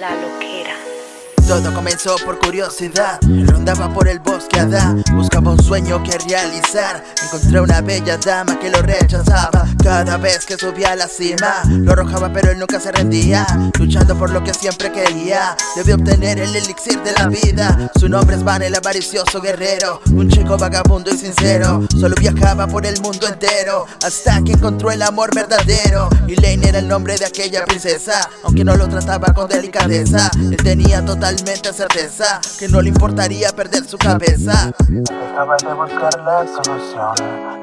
La loquera. Todo comenzó por curiosidad. Rondaba por el bosque Adá Buscaba un sueño que realizar. Encontré una bella dama que lo rechazaba Cada vez que subía a la cima. Lo arrojaba pero él nunca se rendía Luchando por lo que siempre quería. Debía obtener el elixir de la vida. Su nombre es Van el avaricioso guerrero. Un chico vagabundo y sincero. Solo viajaba por el mundo entero Hasta que encontró el amor verdadero. Y Lane era el nombre de aquella princesa Aunque no lo trataba con delicadeza. Él tenía total certeza que no le importaría perder su cabeza. Acaba de buscar la solución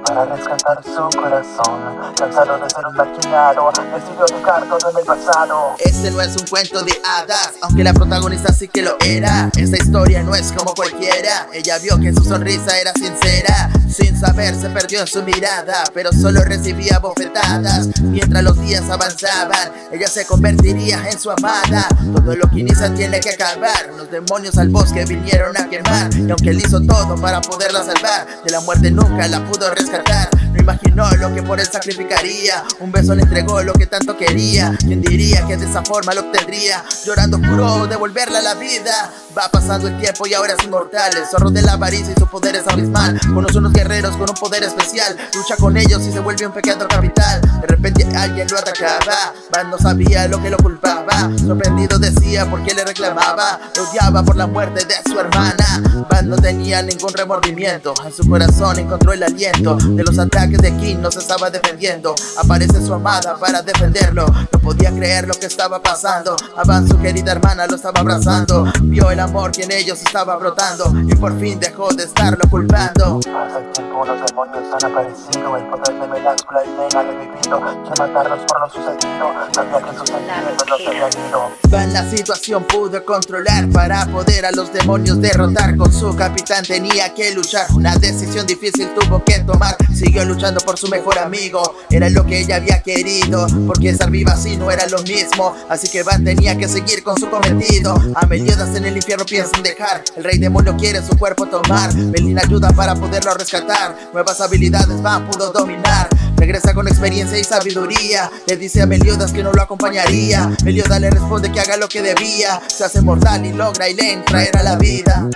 para rescatar su corazón. Cansado de ser un marginado, decidió dejar todo en el pasado. Este no es un cuento de hadas, aunque la protagonista sí que lo era. Esta historia no es como cualquiera. Ella vio que su sonrisa era sincera. Sin saber se perdió en su mirada, pero solo recibía bofetadas. Mientras los días avanzaban, ella se convertiría en su amada. Todo lo que inicia tiene que acabar. Los demonios al bosque vinieron a quemar. Y aunque él hizo todo para poderla salvar De la muerte nunca la pudo rescatar imaginó lo que por él sacrificaría. Un beso le entregó lo que tanto quería. ¿Quién diría que de esa forma lo obtendría? Llorando juró devolverle a la vida. Va pasando el tiempo y ahora es inmortal. El zorro de la avaricia y su poder es abismal. Conoce unos guerreros con un poder especial. Lucha con ellos y se vuelve un pequeño capital. De repente alguien lo atacaba Van no sabía lo que lo culpaba. Sorprendido decía por qué le reclamaba. Lo odiaba por la muerte de su hermana Van no tenía ningún remordimiento. En su corazón encontró el aliento De los ataques de King no se estaba defendiendo. Aparece su amada para defenderlo. No podía creer lo que estaba pasando. Van su querida hermana lo estaba abrazando. Vio el amor que en ellos estaba brotando Y por fin dejó de estarlo culpando. Pasa el tiempo, los demonios han aparecido El poder de Meláscula y ha revivido Que matarlos por lo sucedido. Sabía que sus sentimientos no se habían ido Van la situación pudo controlar para poder a los demonios derrotar. Con su capitán tenía que luchar. Una decisión difícil tuvo que tomar. Siguió luchando por su mejor amigo. Era lo que ella había querido Porque estar viva así no era lo mismo. Así que Van tenía que seguir con su cometido. A Meliodas en el infierno piensan dejar. El rey demonio quiere su cuerpo tomar. Melina ayuda para poderlo rescatar. Nuevas habilidades Van pudo dominar. Regresa con experiencia y sabiduría. Le dice a Meliodas que no lo acompañaría. Meliodas le responde que haga lo que debía. Se hace mortal y logra y le traer a la vida